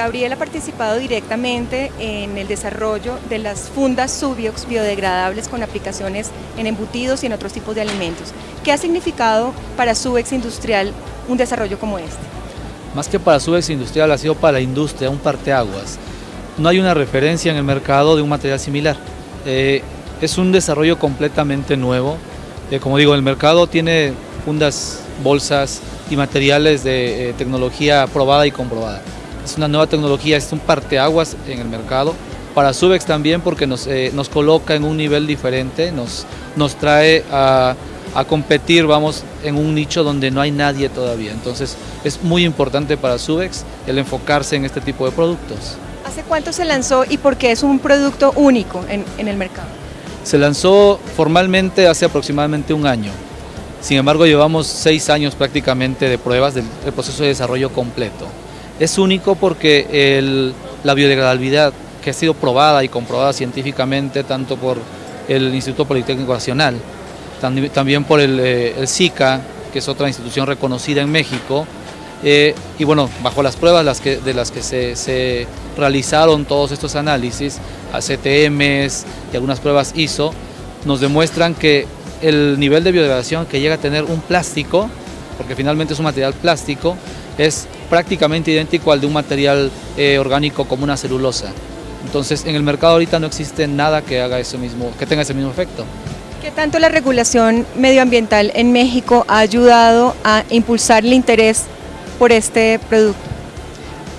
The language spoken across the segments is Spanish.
Gabriel ha participado directamente en el desarrollo de las fundas Subiox biodegradables con aplicaciones en embutidos y en otros tipos de alimentos. ¿Qué ha significado para Subex Industrial un desarrollo como este? Más que para Subex Industrial ha sido para la industria un parteaguas. No hay una referencia en el mercado de un material similar. Eh, es un desarrollo completamente nuevo. Eh, como digo, el mercado tiene fundas, bolsas y materiales de eh, tecnología probada y comprobada. Es una nueva tecnología, es un parteaguas en el mercado. Para Subex también porque nos, eh, nos coloca en un nivel diferente, nos, nos trae a, a competir, vamos, en un nicho donde no hay nadie todavía. Entonces es muy importante para Subex el enfocarse en este tipo de productos. ¿Hace cuánto se lanzó y por qué es un producto único en, en el mercado? Se lanzó formalmente hace aproximadamente un año. Sin embargo, llevamos seis años prácticamente de pruebas del, del proceso de desarrollo completo. Es único porque la biodegradabilidad que ha sido probada y comprobada científicamente tanto por el Instituto Politécnico Nacional, también por el, eh, el SICA, que es otra institución reconocida en México, eh, y bueno, bajo las pruebas de las que se, se, realizaron todos estos análisis, a CTMs y algunas pruebas ISO, nos demuestran que el nivel de biodegradación que llega a tener un plástico, porque finalmente es un material plástico, es prácticamente idéntico al de un material eh, orgánico como una celulosa. Entonces en el mercado ahorita no existe nada que haga eso mismo, que tenga ese mismo efecto. ¿Qué tanto la regulación medioambiental en México ha ayudado a impulsar el interés por este producto?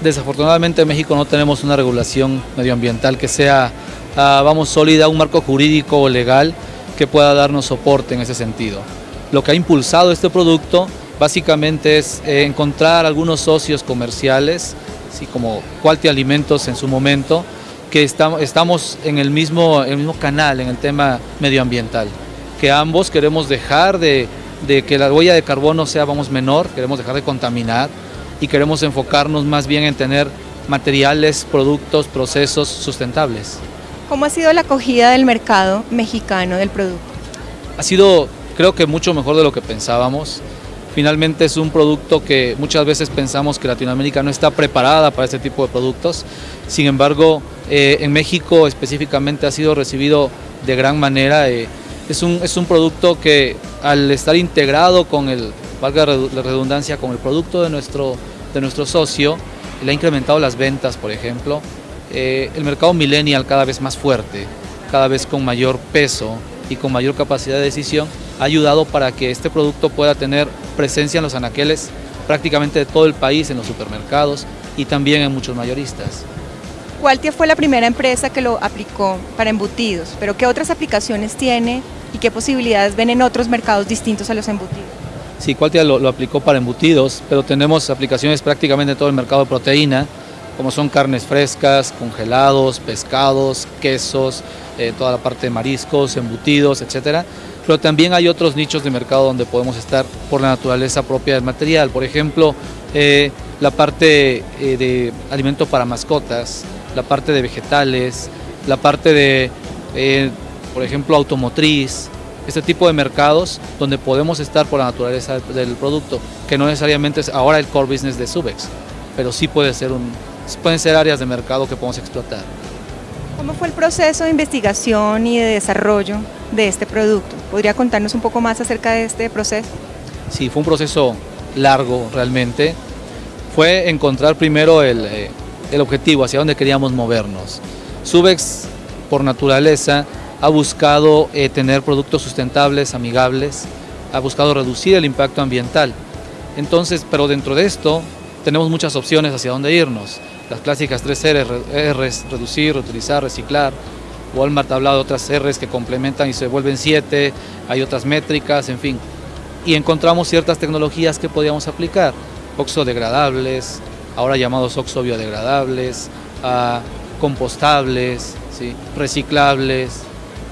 Desafortunadamente en México no tenemos una regulación medioambiental que sea, uh, vamos, sólida, un marco jurídico o legal que pueda darnos soporte en ese sentido. Lo que ha impulsado este producto básicamente es eh, encontrar algunos socios comerciales, así como Quality Alimentos en su momento, que estamos, estamos en el mismo, el mismo canal en el tema medioambiental, que ambos queremos dejar de, de que la huella de carbono sea vamos, menor, queremos dejar de contaminar y queremos enfocarnos más bien en tener materiales, productos, procesos sustentables. ¿Cómo ha sido la acogida del mercado mexicano del producto? Ha sido creo que mucho mejor de lo que pensábamos. Finalmente es un producto que muchas veces pensamos que Latinoamérica no está preparada para este tipo de productos. Sin embargo, eh, en México específicamente ha sido recibido de gran manera. Eh, es, un, es un producto que al estar integrado con el, valga la redundancia, con el producto de nuestro, de nuestro socio, le ha incrementado las ventas, por ejemplo. Eh, el mercado millennial cada vez más fuerte, cada vez con mayor peso y con mayor capacidad de decisión, ha ayudado para que este producto pueda tener presencia en los anaqueles prácticamente de todo el país, en los supermercados y también en muchos mayoristas. Qualtia fue la primera empresa que lo aplicó para embutidos, pero ¿qué otras aplicaciones tiene y qué posibilidades ven en otros mercados distintos a los embutidos? Sí, Qualtia lo, lo aplicó para embutidos, pero tenemos aplicaciones prácticamente en todo el mercado de proteína, como son carnes frescas, congelados, pescados, quesos, eh, toda la parte de mariscos, embutidos, etcétera. Pero también hay otros nichos de mercado donde podemos estar por la naturaleza propia del material. Por ejemplo, eh, la parte eh, de alimento para mascotas, la parte de vegetales, la parte de, eh, por ejemplo, automotriz, este tipo de mercados donde podemos estar por la naturaleza del producto, que no necesariamente es ahora el core business de Subex, pero sí puede ser un, pueden ser áreas de mercado que podemos explotar. ¿Cómo fue el proceso de investigación y de desarrollo de este producto? ¿Podría contarnos un poco más acerca de este proceso? Sí, fue un proceso largo realmente. Fue encontrar primero el, eh, el objetivo, hacia dónde queríamos movernos. Subex, por naturaleza, ha buscado eh, tener productos sustentables, amigables, ha buscado reducir el impacto ambiental. Entonces, pero dentro de esto tenemos muchas opciones hacia dónde irnos. Las clásicas tres R's, R's reducir, reutilizar, reciclar. Walmart ha hablado de otras R's que complementan y se vuelven siete, hay otras métricas, en fin. Y encontramos ciertas tecnologías que podíamos aplicar, oxodegradables, ahora llamados oxobiodegradables, uh, compostables, ¿sí? reciclables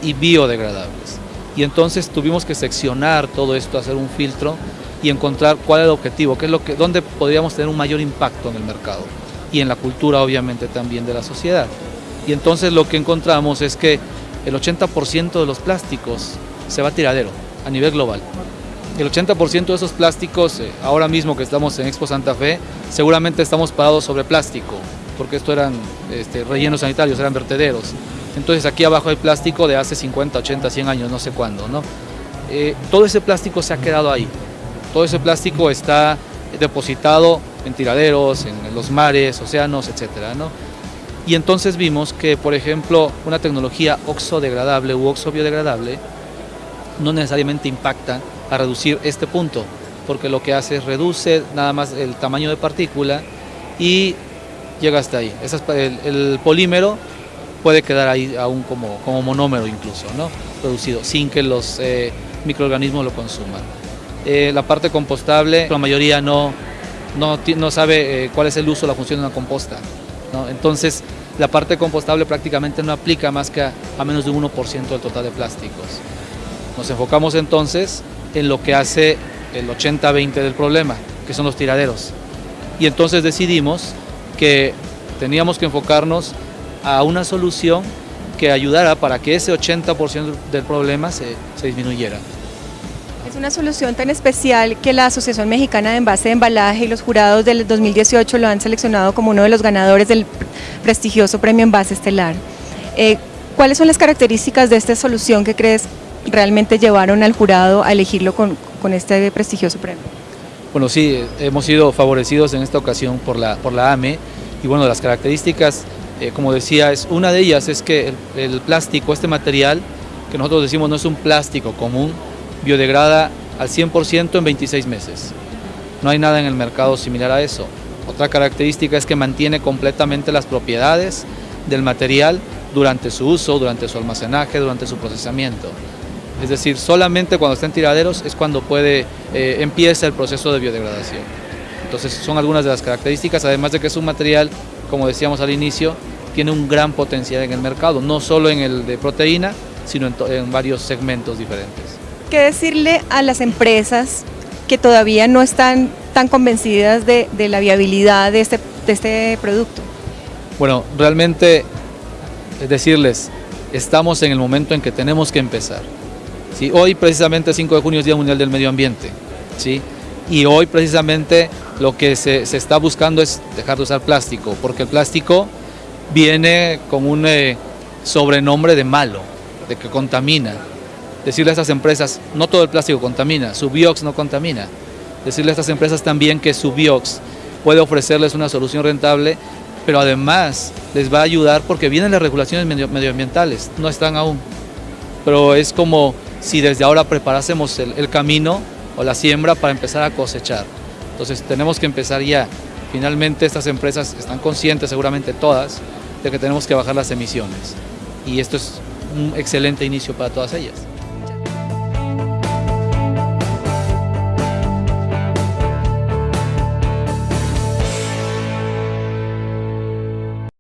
y biodegradables. Y entonces tuvimos que seccionar todo esto, hacer un filtro y encontrar cuál es el objetivo, qué es lo que, dónde podríamos tener un mayor impacto en el mercado y en la cultura obviamente también de la sociedad. Y entonces lo que encontramos es que el 80% de los plásticos se va a tiradero a nivel global. El 80% de esos plásticos, eh, ahora mismo que estamos en Expo Santa Fe, seguramente estamos parados sobre plástico. porque esto eran este, rellenos sanitarios, eran vertederos. Entonces aquí abajo hay plástico de hace 50, 80, 100 años, no sé cuándo. ¿no? Eh, todo ese plástico se ha quedado ahí. Todo ese plástico está depositado en tiraderos, en los mares, océanos, etc. ¿no? Y entonces vimos que, por ejemplo, una tecnología oxodegradable u oxobiodegradable no necesariamente impacta a reducir este punto, porque lo que hace es reduce nada más el tamaño de partícula y llega hasta ahí. el, polímero puede quedar ahí aún como, como monómero incluso, ¿no? reducido, sin que los eh, microorganismos lo consuman. Eh, la parte compostable, la mayoría no, no, sabe eh, cuál es el uso, la función de una composta. Entonces, la parte compostable prácticamente no aplica más que a, menos de 1% del total de plásticos. Nos enfocamos entonces en lo que hace el 80-20 del problema, que son los tiraderos. Y entonces decidimos que teníamos que enfocarnos a una solución que ayudara para que ese 80% del problema se disminuyera. Es una solución tan especial que la Asociación Mexicana de Envase de Embalaje y los jurados del 2018 lo han seleccionado como uno de los ganadores del prestigioso Premio Envase Estelar. Eh, ¿Cuáles son las características de esta solución que crees realmente llevaron al jurado a elegirlo con, este prestigioso premio? Bueno, sí, hemos sido favorecidos en esta ocasión por la, por la AME y bueno, las características, eh, como decía, es, una de ellas es que el plástico, este material, que nosotros decimos no es un plástico común, biodegrada al 100% en 26 meses. No hay nada en el mercado similar a eso. Otra característica es que mantiene completamente las propiedades del material durante su uso, durante su almacenaje, durante su procesamiento. Es decir, solamente cuando está en tiraderos es cuando puede, eh, empieza el proceso de biodegradación. Entonces son algunas de las características, además de que es un material, como decíamos al inicio, tiene un gran potencial en el mercado, no solo en el de proteína, sino en varios segmentos diferentes. ¿Qué decirle a las empresas que todavía no están tan convencidas de, la viabilidad de este, de este producto? Bueno, realmente es decirles, estamos en el momento en que tenemos que empezar. ¿sí? Hoy precisamente 5 de junio es Día Mundial del Medio Ambiente. ¿sí? Y hoy precisamente lo que se, está buscando es dejar de usar plástico, porque el plástico viene con un eh, sobrenombre de malo, de que contamina decirle a estas empresas, no todo el plástico contamina, su biox no contamina. Decirle a estas empresas también que su biox puede ofrecerles una solución rentable, pero además les va a ayudar porque vienen las regulaciones medioambientales, no están aún. Pero es como si desde ahora preparásemos el, el camino o la siembra para empezar a cosechar. Entonces tenemos que empezar ya. Finalmente estas empresas están conscientes, seguramente todas, de que tenemos que bajar las emisiones. Y esto es un excelente inicio para todas ellas.